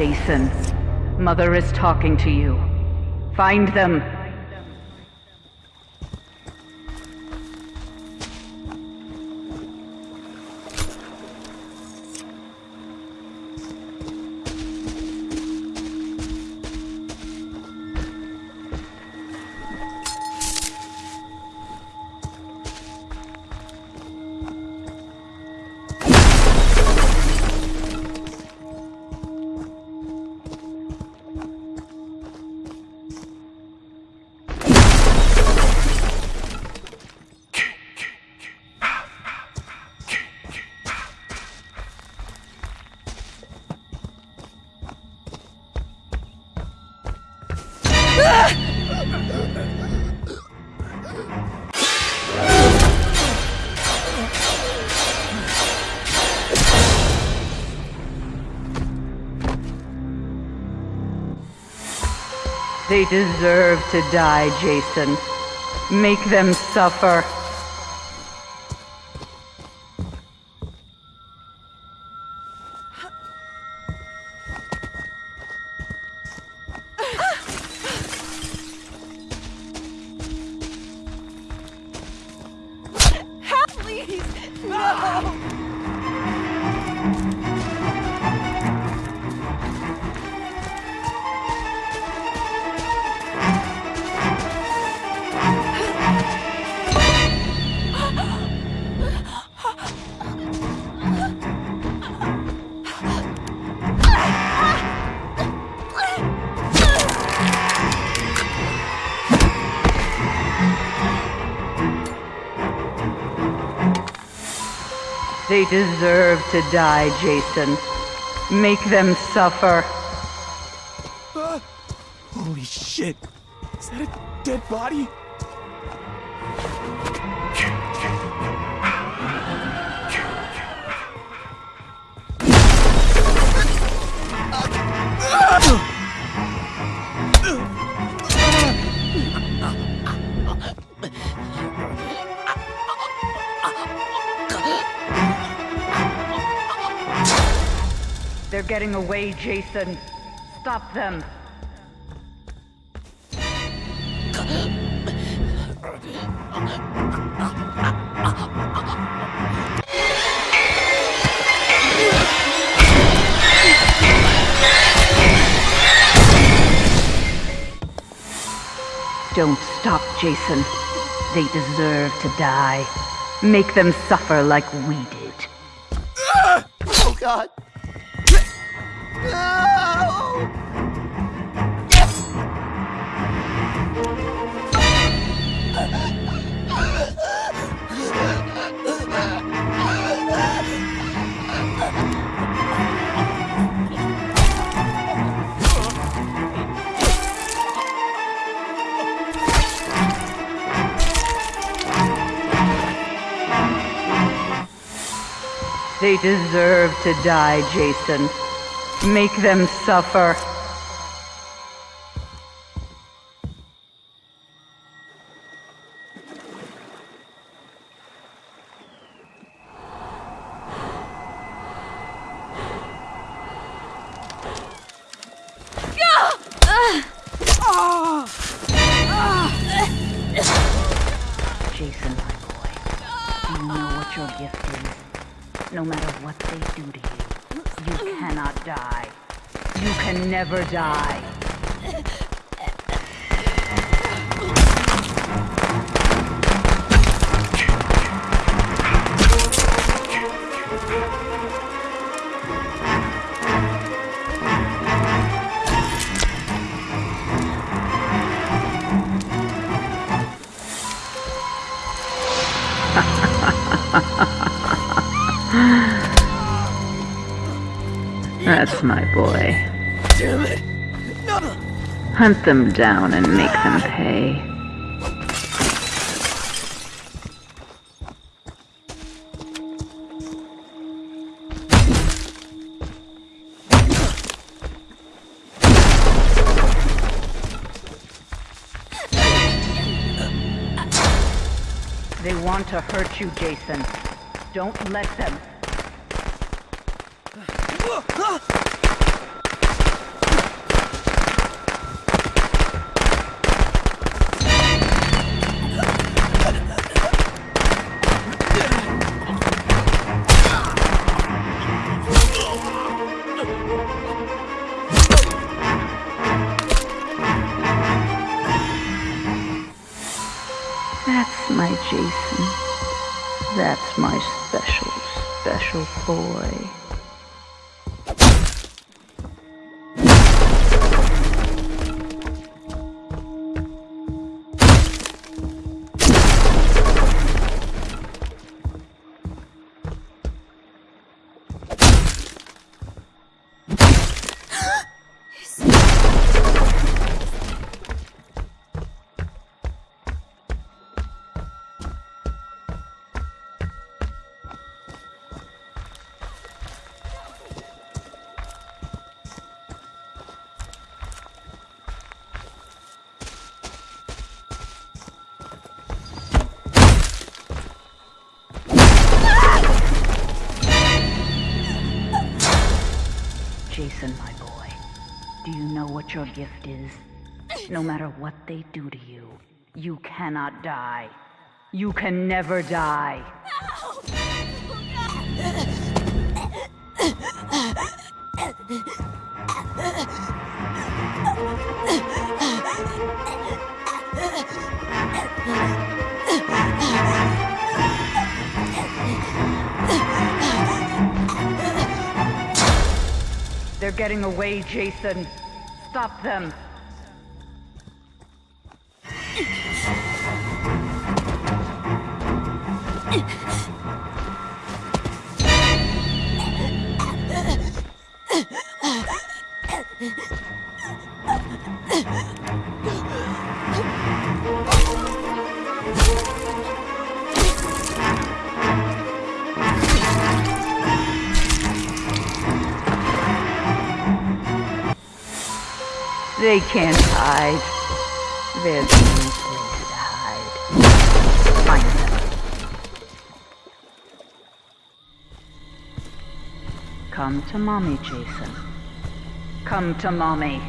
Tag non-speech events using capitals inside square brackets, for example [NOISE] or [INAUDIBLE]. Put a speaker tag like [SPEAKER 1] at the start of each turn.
[SPEAKER 1] Jason, Mother is talking to you. Find them. They deserve to die, Jason. Make them suffer. They deserve to die, Jason. Make them suffer.
[SPEAKER 2] Holy shit! Is that a dead body?
[SPEAKER 1] They're getting away, Jason. Stop them. Don't stop, Jason. They deserve to die. Make them suffer like we did. Ah!
[SPEAKER 3] Oh god!
[SPEAKER 1] They deserve to die, Jason. Make them suffer. Jason, my boy, do you know what your gift is? No matter what they do to you, you cannot die. You can never die. That's my boy.
[SPEAKER 3] Damn it! No!
[SPEAKER 1] Hunt them down and make them pay. They want to hurt you, Jason. Don't let them. My Jason. That's my special, special boy. Jason, my boy, do you know what your gift is? No matter what they do to you, you cannot die. You can never die. They're getting away, Jason. Stop them. [LAUGHS] They can't hide. There's no place to hide. Find them. Come to mommy, Jason. Come to mommy.